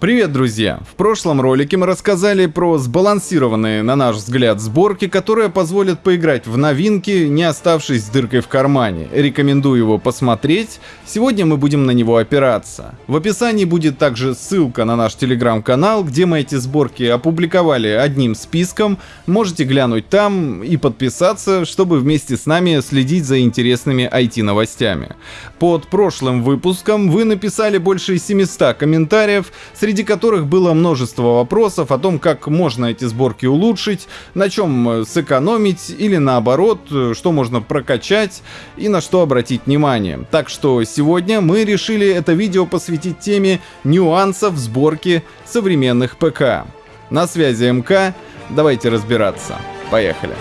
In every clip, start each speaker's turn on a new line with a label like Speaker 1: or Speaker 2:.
Speaker 1: Привет, друзья! В прошлом ролике мы рассказали про сбалансированные, на наш взгляд, сборки, которые позволят поиграть в новинки, не оставшись с дыркой в кармане. Рекомендую его посмотреть, сегодня мы будем на него опираться. В описании будет также ссылка на наш телеграм-канал, где мы эти сборки опубликовали одним списком, можете глянуть там и подписаться, чтобы вместе с нами следить за интересными IT-новостями. Под прошлым выпуском вы написали больше 700 комментариев, среди которых было множество вопросов о том, как можно эти сборки улучшить, на чем э, сэкономить или наоборот, э, что можно прокачать и на что обратить внимание. Так что сегодня мы решили это видео посвятить теме нюансов сборки современных ПК. На связи МК, давайте разбираться. Поехали.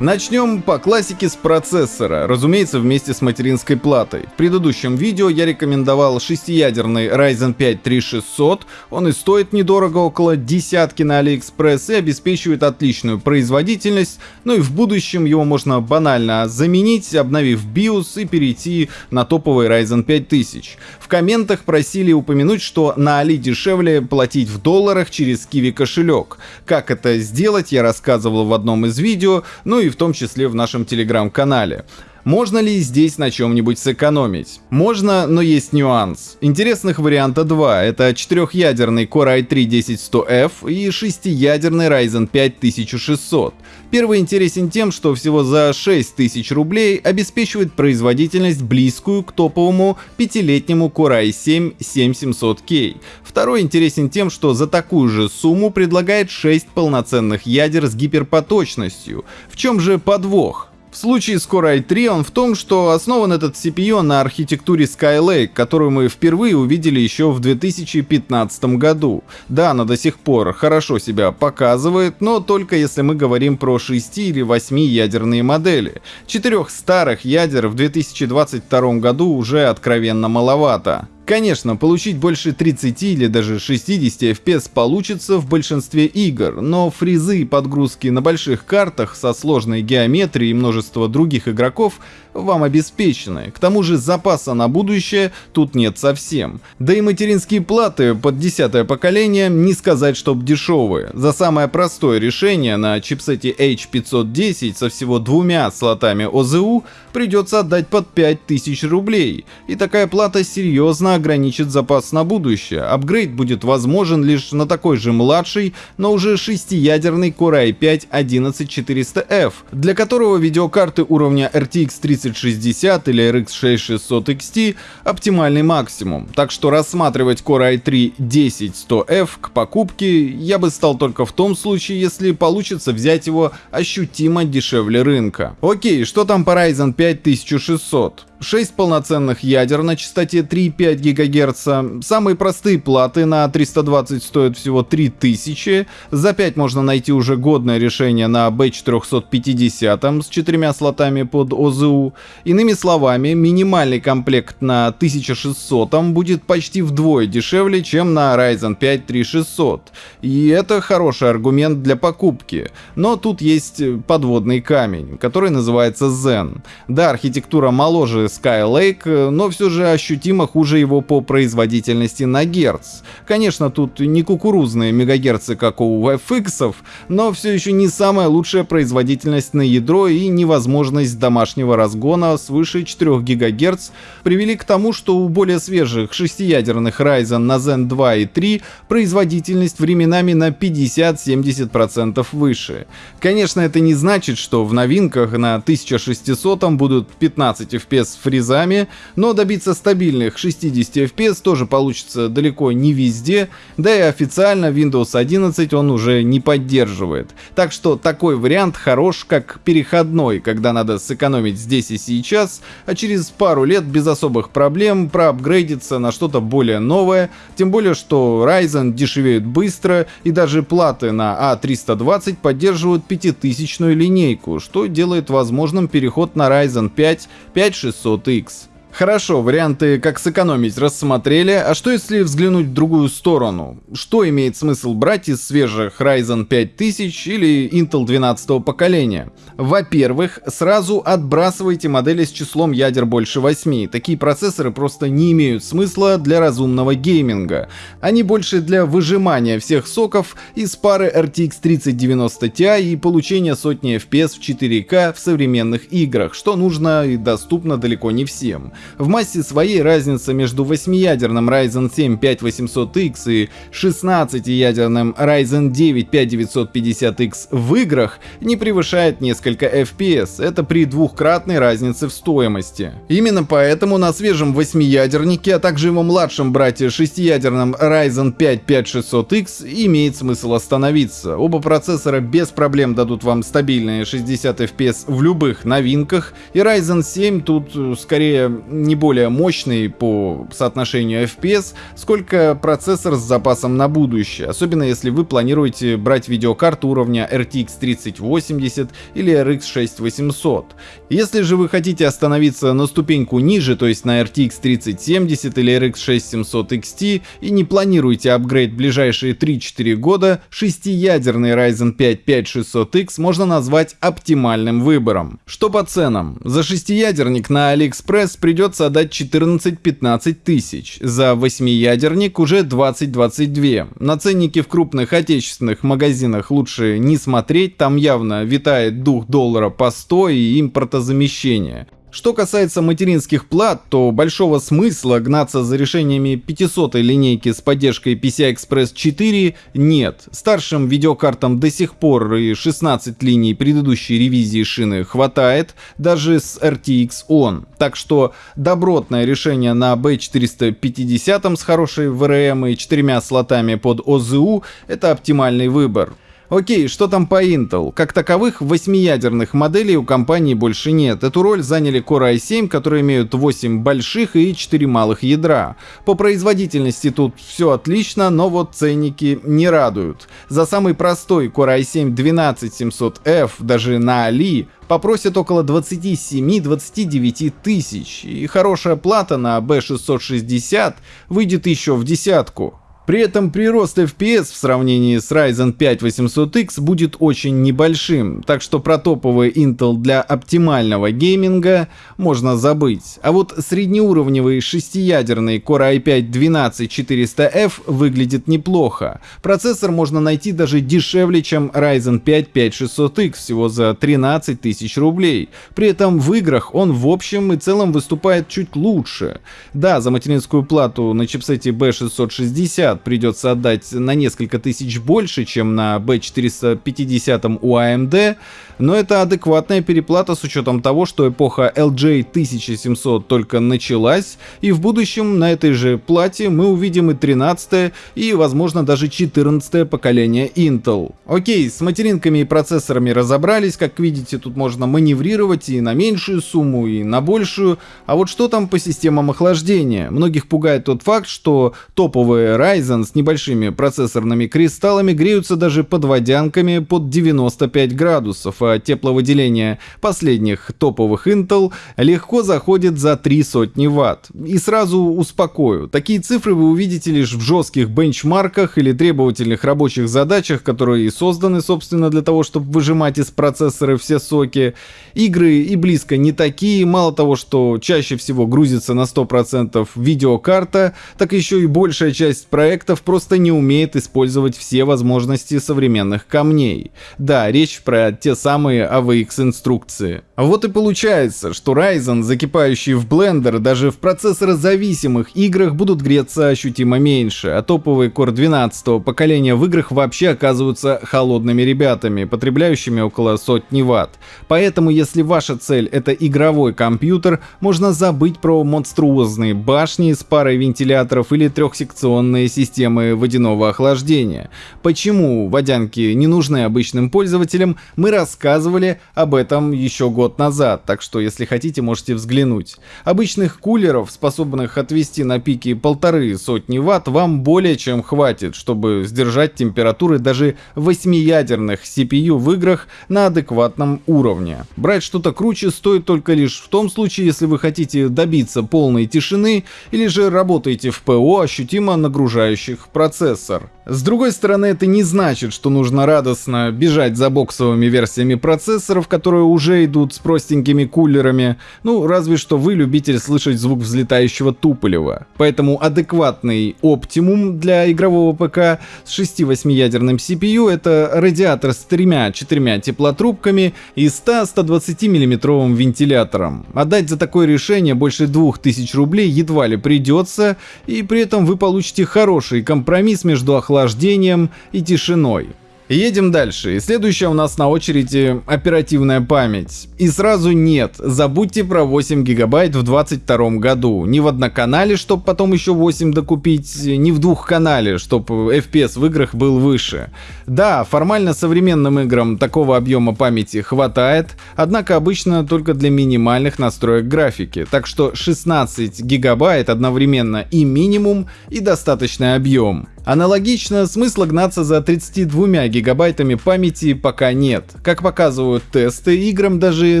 Speaker 1: Начнем по классике с процессора, разумеется вместе с материнской платой. В предыдущем видео я рекомендовал шестиядерный Ryzen 5 3600, он и стоит недорого, около десятки на AliExpress и обеспечивает отличную производительность, ну и в будущем его можно банально заменить, обновив BIOS и перейти на топовый Ryzen 5000. В комментах просили упомянуть, что на Али дешевле платить в долларах через Kiwi кошелек. Как это сделать, я рассказывал в одном из видео, ну и в том числе в нашем телеграм-канале. Можно ли здесь на чем-нибудь сэкономить? Можно, но есть нюанс. Интересных варианта два. Это четырехъядерный Core i3-10100F и шестиядерный Ryzen 5 1600. Первый интересен тем, что всего за 6000 рублей обеспечивает производительность близкую к топовому пятилетнему Core i7 7700K. Второй интересен тем, что за такую же сумму предлагает 6 полноценных ядер с гиперпоточностью. В чем же подвох? В случае с Core i3 он в том, что основан этот CPU на архитектуре Skylake, которую мы впервые увидели еще в 2015 году. Да, она до сих пор хорошо себя показывает, но только если мы говорим про 6 или 8 ядерные модели. Четырех старых ядер в 2022 году уже откровенно маловато. Конечно, получить больше 30 или даже 60 FPS получится в большинстве игр, но фризы и подгрузки на больших картах со сложной геометрией и множество других игроков вам обеспечены. К тому же запаса на будущее тут нет совсем. Да и материнские платы под десятое поколение не сказать, чтоб дешевые. За самое простое решение на чипсете H510 со всего двумя слотами ОЗУ придется отдать под 5000 рублей. И такая плата серьезно ограничит запас на будущее. Апгрейд будет возможен лишь на такой же младший, но уже шестиядерный Core i5 11400F, для которого видеокарты уровня RTX 30 3060 или RX 6600 XT оптимальный максимум, так что рассматривать Core i3 10100F к покупке я бы стал только в том случае, если получится взять его ощутимо дешевле рынка. Окей, что там по Ryzen 5 1600? 6 полноценных ядер на частоте 3,5 ГГц. Самые простые платы на 320 стоят всего 3000. За 5 можно найти уже годное решение на B450 с четырьмя слотами под ОЗУ. Иными словами, минимальный комплект на 1600 будет почти вдвое дешевле, чем на Ryzen 5 3600. И это хороший аргумент для покупки. Но тут есть подводный камень, который называется Zen. Да, архитектура моложе Skylake, но все же ощутимо хуже его по производительности на герц. Конечно, тут не кукурузные мегагерцы, как у FX, но все еще не самая лучшая производительность на ядро и невозможность домашнего разгона свыше 4 ГГц привели к тому, что у более свежих шестиядерных Ryzen на Zen 2 и 3 производительность временами на 50-70% выше. Конечно, это не значит, что в новинках на 1600 будут 15 FPS фризами, но добиться стабильных 60 FPS тоже получится далеко не везде, да и официально Windows 11 он уже не поддерживает. Так что такой вариант хорош как переходной, когда надо сэкономить здесь и сейчас, а через пару лет без особых проблем проапгрейдиться на что-то более новое, тем более что Ryzen дешевеют быстро и даже платы на A320 а поддерживают 5000 линейку, что делает возможным переход на Ryzen 5 5600 500X. Хорошо, варианты как сэкономить рассмотрели, а что если взглянуть в другую сторону? Что имеет смысл брать из свежих Ryzen 5000 или Intel 12 поколения? Во-первых, сразу отбрасывайте модели с числом ядер больше 8. Такие процессоры просто не имеют смысла для разумного гейминга. Они больше для выжимания всех соков из пары RTX 3090 Ti и получения сотни FPS в 4К в современных играх, что нужно и доступно далеко не всем. В массе своей разница между 8-ядерным Ryzen 7 5800X и 16-ядерным Ryzen 9 5950X в играх не превышает несколько FPS, это при двухкратной разнице в стоимости. Именно поэтому на свежем 8-ядернике, а также его младшем брате 6-ядерном Ryzen 5 5600X имеет смысл остановиться. Оба процессора без проблем дадут вам стабильные 60 FPS в любых новинках, и Ryzen 7 тут э, скорее не более мощный по соотношению FPS, сколько процессор с запасом на будущее, особенно если вы планируете брать видеокарту уровня RTX 3080 или RX 6800. Если же вы хотите остановиться на ступеньку ниже, то есть на RTX 3070 или RX 6700 XT и не планируете апгрейд в ближайшие 3-4 года, шестиядерный Ryzen 5 5600X можно назвать оптимальным выбором. Что по ценам? За шестиядерник на AliExpress придется придется отдать 14-15 тысяч, за восьмиядерник уже 20-22. На ценники в крупных отечественных магазинах лучше не смотреть, там явно витает дух доллара по 100 и импортозамещение. Что касается материнских плат, то большого смысла гнаться за решениями 500 линейки с поддержкой PCI-Express 4 нет. Старшим видеокартам до сих пор и 16 линий предыдущей ревизии шины хватает, даже с RTX ON. Так что добротное решение на B450 с хорошей VRM и четырьмя слотами под OZU это оптимальный выбор. Окей, что там по Intel? Как таковых, восьмиядерных моделей у компании больше нет. Эту роль заняли Core i7, которые имеют 8 больших и 4 малых ядра. По производительности тут все отлично, но вот ценники не радуют. За самый простой Core i7 12700F даже на Али попросят около 27-29 тысяч, и хорошая плата на B660 выйдет еще в десятку. При этом прирост FPS в сравнении с Ryzen 5 800X будет очень небольшим, так что про топовый Intel для оптимального гейминга можно забыть. А вот среднеуровневый шестиядерный Core i5-12400F выглядит неплохо. Процессор можно найти даже дешевле, чем Ryzen 5 5600X, всего за 13 тысяч рублей. При этом в играх он в общем и целом выступает чуть лучше. Да, за материнскую плату на чипсете B660 50 придется отдать на несколько тысяч больше, чем на B450 у AMD, но это адекватная переплата с учетом того, что эпоха LJ 1700 только началась, и в будущем на этой же плате мы увидим и 13 и возможно даже 14 поколение Intel. Окей, с материнками и процессорами разобрались, как видите, тут можно маневрировать и на меньшую сумму, и на большую, а вот что там по системам охлаждения? Многих пугает тот факт, что топовые Ryzen с небольшими процессорными кристаллами греются даже под водянками под 95 градусов, тепловыделения последних топовых Intel легко заходит за три сотни ватт. И сразу успокою, такие цифры вы увидите лишь в жестких бенчмарках или требовательных рабочих задачах, которые и созданы, собственно, для того, чтобы выжимать из процессора все соки. Игры и близко не такие, мало того, что чаще всего грузится на 100% видеокарта, так еще и большая часть проектов просто не умеет использовать все возможности современных камней. Да, речь про те самые AVX инструкции. Вот и получается, что Ryzen, закипающий в Blender, даже в процессорозависимых играх будут греться ощутимо меньше, а топовые Core 12 поколения в играх вообще оказываются холодными ребятами, потребляющими около сотни ватт. Поэтому, если ваша цель это игровой компьютер, можно забыть про монструозные башни с парой вентиляторов или трехсекционные системы водяного охлаждения. Почему водянки не нужны обычным пользователям, мы рассказывали об этом еще год назад, так что если хотите, можете взглянуть. Обычных кулеров, способных отвести на пике полторы сотни ватт, вам более чем хватит, чтобы сдержать температуры даже 8-ядерных CPU в играх на адекватном уровне. Брать что-то круче стоит только лишь в том случае, если вы хотите добиться полной тишины или же работаете в ПО, ощутимо нагружающих процессор. С другой стороны, это не значит, что нужно радостно бежать за боксовыми версиями процессоров, которые уже идут с простенькими кулерами, ну, разве что вы любитель слышать звук взлетающего туполева. Поэтому адекватный оптимум для игрового ПК с 6-8 ядерным CPU это радиатор с тремя-четырьмя теплотрубками и 100-120 миллиметровым вентилятором. Отдать за такое решение больше 2000 рублей едва ли придется, и при этом вы получите хороший компромисс между охлаждением охлаждением и тишиной. Едем дальше. И следующая у нас на очереди оперативная память. И сразу нет, забудьте про 8 гигабайт в 22 году. Ни в одноканале, чтобы потом еще 8 докупить, ни в двухканале, чтобы FPS в играх был выше. Да, формально современным играм такого объема памяти хватает, однако обычно только для минимальных настроек графики. Так что 16 гигабайт одновременно и минимум, и достаточный объем. Аналогично, смысла гнаться за 32 гигабайтами памяти пока нет. Как показывают тесты, играм даже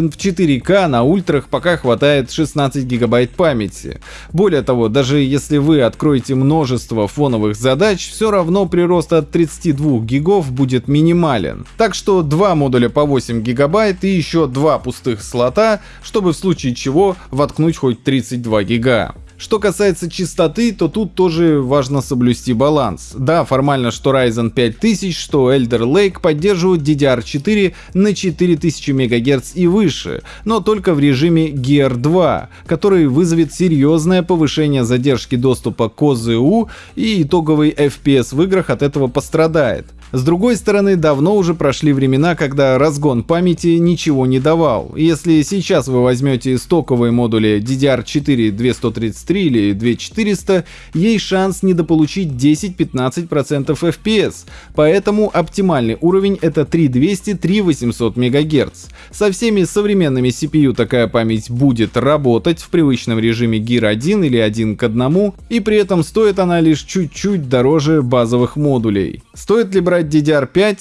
Speaker 1: в 4К на ультрах пока хватает 16 гигабайт памяти. Более того, даже если вы откроете множество фоновых задач, все равно прирост от 32 гигов будет минимален. Так что два модуля по 8 гигабайт и еще два пустых слота, чтобы в случае чего воткнуть хоть 32 гига. Что касается частоты, то тут тоже важно соблюсти баланс. Да, формально что Ryzen 5000, что Elder Lake поддерживают DDR4 на 4000 МГц и выше, но только в режиме Gear 2, который вызовет серьезное повышение задержки доступа к ОЗУ и итоговый FPS в играх от этого пострадает. С другой стороны, давно уже прошли времена, когда разгон памяти ничего не давал. Если сейчас вы возьмете стоковые модули DDR4 2133 или 2400, есть шанс недополучить 10-15% FPS, поэтому оптимальный уровень это 3200-3800 МГц. Со всеми современными CPU такая память будет работать в привычном режиме Gear 1 или 1 к 1, и при этом стоит она лишь чуть-чуть дороже базовых модулей. Стоит ли брать брать DDR5?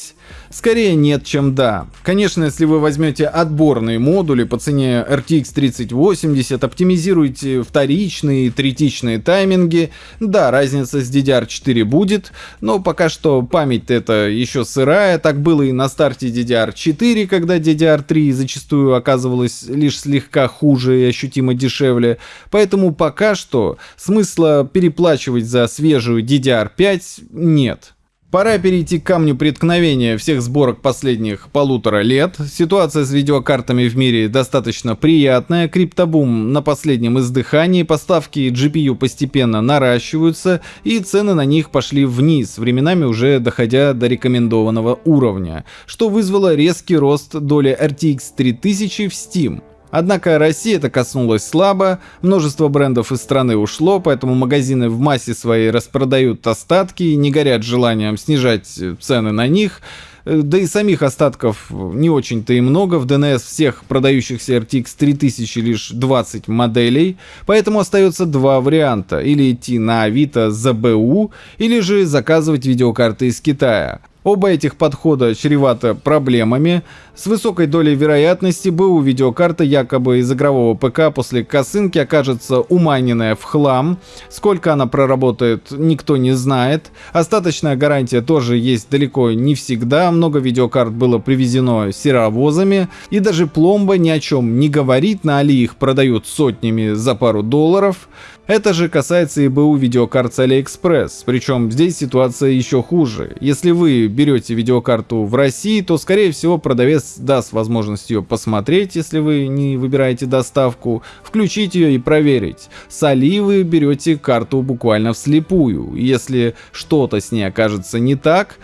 Speaker 1: Скорее нет, чем да. Конечно, если вы возьмете отборные модули по цене RTX 3080, оптимизируете вторичные и третичные тайминги, да, разница с DDR4 будет, но пока что память это еще сырая, так было и на старте DDR4, когда DDR3 зачастую оказывалась лишь слегка хуже и ощутимо дешевле, поэтому пока что смысла переплачивать за свежую DDR5 нет. Пора перейти к камню преткновения всех сборок последних полутора лет. Ситуация с видеокартами в мире достаточно приятная. Криптобум на последнем издыхании, поставки GPU постепенно наращиваются и цены на них пошли вниз, временами уже доходя до рекомендованного уровня, что вызвало резкий рост доли RTX 3000 в Steam. Однако России это коснулось слабо, множество брендов из страны ушло, поэтому магазины в массе своей распродают остатки и не горят желанием снижать цены на них. Э, да и самих остатков не очень-то и много, в DNS всех продающихся RTX 3000 лишь 20 моделей, поэтому остается два варианта, или идти на Авито за БУ, или же заказывать видеокарты из Китая. Оба этих подхода чреваты проблемами. С высокой долей вероятности БУ видеокарта якобы из игрового ПК после косынки окажется умайненная в хлам. Сколько она проработает, никто не знает. Остаточная гарантия тоже есть далеко не всегда. Много видеокарт было привезено серовозами. И даже пломба ни о чем не говорит. На Али их продают сотнями за пару долларов. Это же касается и БУ видеокарт с AliExpress, причем здесь ситуация еще хуже. Если вы берете видеокарту в России, то скорее всего продавец даст возможность ее посмотреть, если вы не выбираете доставку, включить ее и проверить. С Али вы берете карту буквально вслепую. Если что-то с ней окажется не так,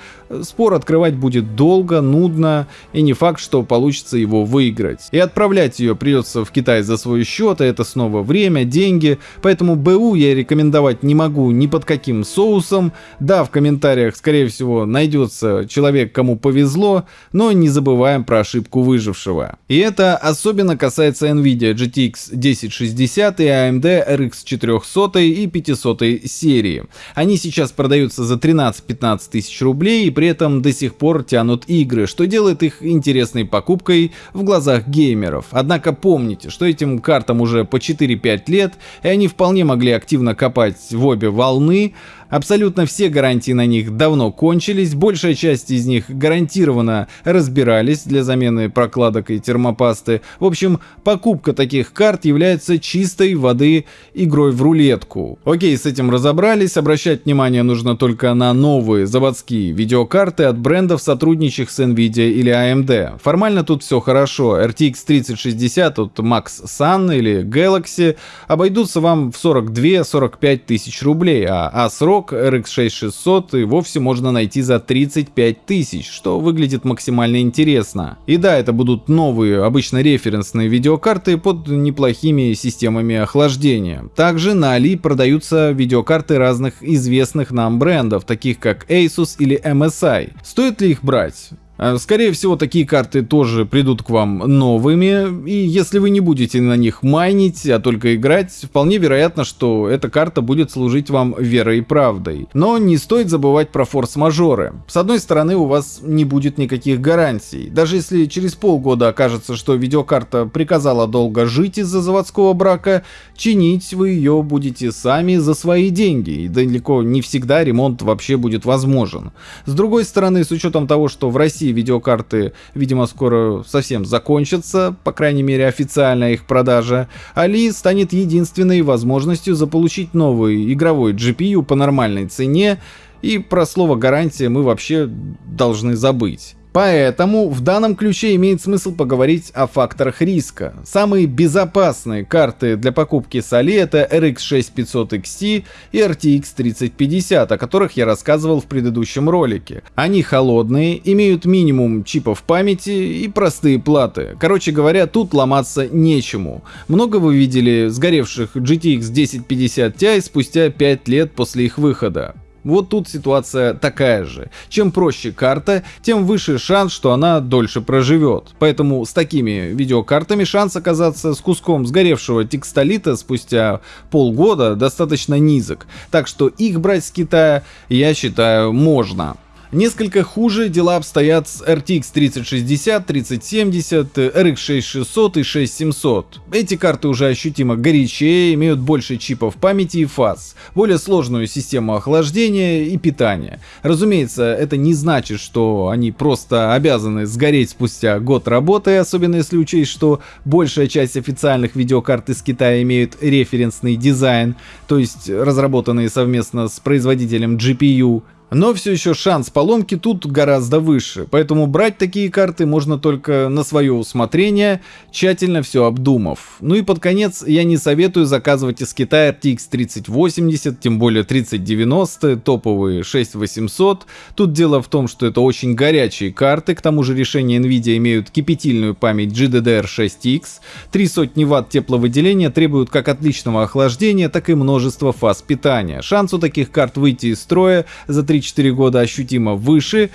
Speaker 1: спор открывать будет долго, нудно, и не факт, что получится его выиграть. И отправлять ее придется в Китай за свой счет, а это снова время, деньги, поэтому БУ я рекомендовать не могу ни под каким соусом. Да, в комментариях, скорее всего, найдется человек, кому повезло, но не забываем про ошибку выжившего. И это особенно касается Nvidia GTX 1060 и AMD RX 400 и 500 серии. Они сейчас продаются за 13-15 тысяч рублей и при этом до сих пор тянут игры, что делает их интересной покупкой в глазах геймеров. Однако помните, что этим картам уже по 4-5 лет, и они вполне могли активно копать в обе волны, Абсолютно все гарантии на них давно кончились, большая часть из них гарантированно разбирались для замены прокладок и термопасты. В общем, покупка таких карт является чистой воды игрой в рулетку. Окей, с этим разобрались, обращать внимание нужно только на новые заводские видеокарты от брендов, сотрудничающих с Nvidia или AMD. Формально тут все хорошо, RTX 3060 от Max Sun или Galaxy обойдутся вам в 42-45 тысяч рублей, а ASRock Рок RX 6600 и вовсе можно найти за 35 тысяч, что выглядит максимально интересно. И да, это будут новые, обычно референсные видеокарты под неплохими системами охлаждения. Также на Али продаются видеокарты разных известных нам брендов, таких как Asus или MSI. Стоит ли их брать? Э, скорее всего, такие карты тоже придут к вам новыми, и если вы не будете на них майнить, а только играть, вполне вероятно, что эта карта будет служить вам верой и правдой. Но не стоит забывать про форс-мажоры. С одной стороны, у вас не будет никаких гарантий. Даже если через полгода окажется, что видеокарта приказала долго жить из-за заводского брака, чинить вы ее будете сами за свои деньги, и далеко не всегда ремонт вообще будет возможен. С другой стороны, с учетом того, что в России видеокарты, видимо, скоро совсем закончатся, по крайней мере официальная их продажа, Али станет единственной возможностью заполучить новый игровой GPU по нормальной цене, и про слово гарантия мы вообще должны забыть. Поэтому в данном ключе имеет смысл поговорить о факторах риска. Самые безопасные карты для покупки с Али это RX 6500 XT и RTX 3050, о которых я рассказывал в предыдущем ролике. Они холодные, имеют минимум чипов памяти и простые платы. Короче говоря, тут ломаться нечему. Много вы видели сгоревших GTX 1050 Ti спустя 5 лет после их выхода. Вот тут ситуация такая же. Чем проще карта, тем выше шанс, что она дольше проживет. Поэтому с такими видеокартами шанс оказаться с куском сгоревшего текстолита спустя полгода достаточно низок. Так что их брать с Китая, я считаю, можно. Несколько хуже дела обстоят с RTX 3060, 3070, RX 6600 и 6700. Эти карты уже ощутимо горячее, имеют больше чипов памяти и фаз, более сложную систему охлаждения и питания. Разумеется, это не значит, что они просто обязаны сгореть спустя год работы, особенно если учесть, что большая часть официальных видеокарт из Китая имеют референсный дизайн, то есть разработанные совместно с производителем GPU, но все еще шанс поломки тут гораздо выше, поэтому брать такие карты можно только на свое усмотрение, тщательно все обдумав. Ну и под конец я не советую заказывать из Китая RTX 3080, тем более 3090, топовые 6800. Тут дело в том, что это очень горячие карты, к тому же решения Nvidia имеют кипятильную память GDDR6X, 3 сотни ватт тепловыделения требуют как отличного охлаждения, так и множества фаз питания. Шанс у таких карт выйти из строя за 3 3-4 года ощутимо выше,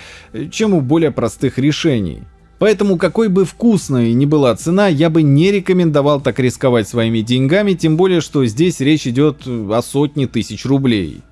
Speaker 1: чем у более простых решений. Поэтому какой бы вкусной ни была цена, я бы не рекомендовал так рисковать своими деньгами, тем более, что здесь речь идет о сотне тысяч рублей.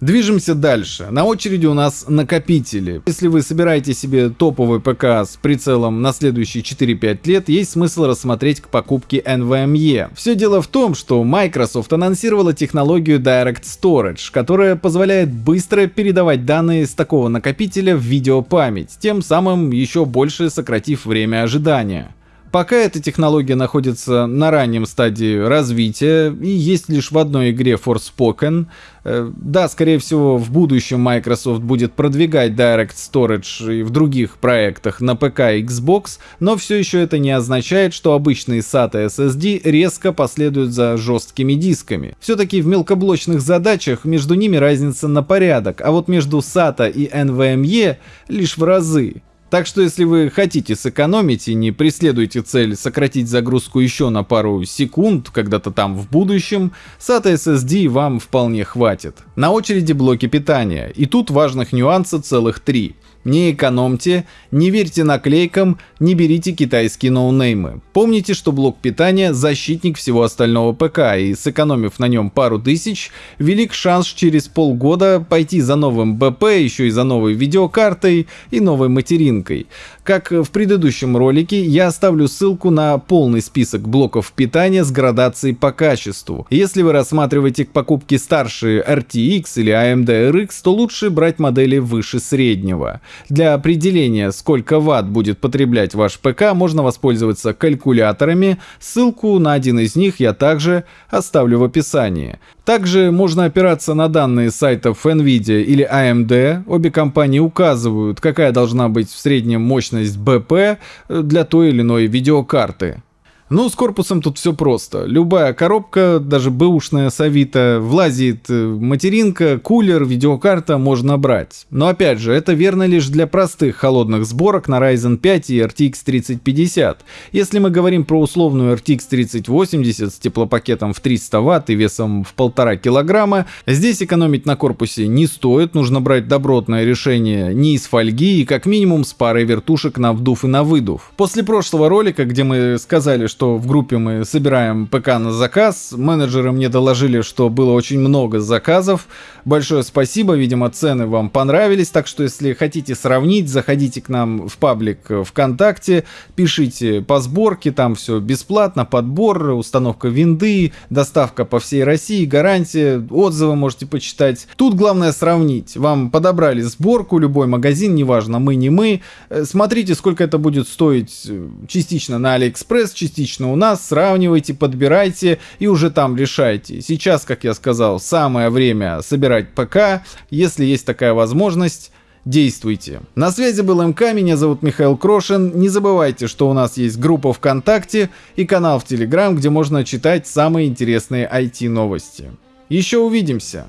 Speaker 1: Движемся дальше. На очереди у нас накопители. Если вы собираете себе топовый ПК с прицелом на следующие 4-5 лет, есть смысл рассмотреть к покупке NVMe. Все дело в том, что Microsoft анонсировала технологию Direct Storage, которая позволяет быстро передавать данные с такого накопителя в видеопамять, тем самым еще больше сократив время ожидания. Пока эта технология находится на раннем стадии развития и есть лишь в одной игре Forspoken, э, да, скорее всего, в будущем Microsoft будет продвигать Direct Storage и в других проектах на ПК и Xbox, но все еще это не означает, что обычные SATA SSD резко последуют за жесткими дисками. Все-таки в мелкоблочных задачах между ними разница на порядок, а вот между SATA и NVMe лишь в разы. Так что если вы хотите сэкономить и не преследуете цель сократить загрузку еще на пару секунд когда-то там в будущем, SATA SSD вам вполне хватит. На очереди блоки питания, и тут важных нюансов целых три. Не экономьте, не верьте наклейкам, не берите китайские ноунеймы. Помните, что блок питания – защитник всего остального ПК, и сэкономив на нем пару тысяч, велик шанс через полгода пойти за новым БП, еще и за новой видеокартой и новой материнкой. Как в предыдущем ролике, я оставлю ссылку на полный список блоков питания с градацией по качеству. Если вы рассматриваете к покупке старшие RTX или AMD RX, то лучше брать модели выше среднего. Для определения, сколько ватт будет потреблять ваш ПК, можно воспользоваться калькуляторами. Ссылку на один из них я также оставлю в описании. Также можно опираться на данные сайтов NVIDIA или AMD. Обе компании указывают, какая должна быть в среднем мощность BP для той или иной видеокарты. Ну, с корпусом тут все просто. Любая коробка, даже бэушная с Авито, влазит э, материнка, кулер, видеокарта можно брать. Но опять же, это верно лишь для простых холодных сборок на Ryzen 5 и RTX 3050. Если мы говорим про условную RTX 3080 с теплопакетом в 300 Вт и весом в 1,5 килограмма, здесь экономить на корпусе не стоит, нужно брать добротное решение не из фольги и как минимум с парой вертушек на вдув и на выдув. После прошлого ролика, где мы сказали, что что в группе мы собираем ПК на заказ. Менеджеры мне доложили, что было очень много заказов. Большое спасибо, видимо, цены вам понравились. Так что, если хотите сравнить, заходите к нам в паблик ВКонтакте, пишите по сборке, там все бесплатно, подбор, установка винды, доставка по всей России, гарантия, отзывы можете почитать. Тут главное сравнить. Вам подобрали сборку, любой магазин, неважно, мы, не мы. Э, смотрите, сколько это будет стоить э, частично на Алиэкспресс, частично лично у нас, сравнивайте, подбирайте и уже там решайте. Сейчас, как я сказал, самое время собирать ПК, если есть такая возможность, действуйте. На связи был МК, меня зовут Михаил Крошин. Не забывайте, что у нас есть группа ВКонтакте и канал в Телеграм, где можно читать самые интересные IT-новости. Еще увидимся.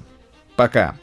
Speaker 1: Пока.